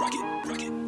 rocket, rocket.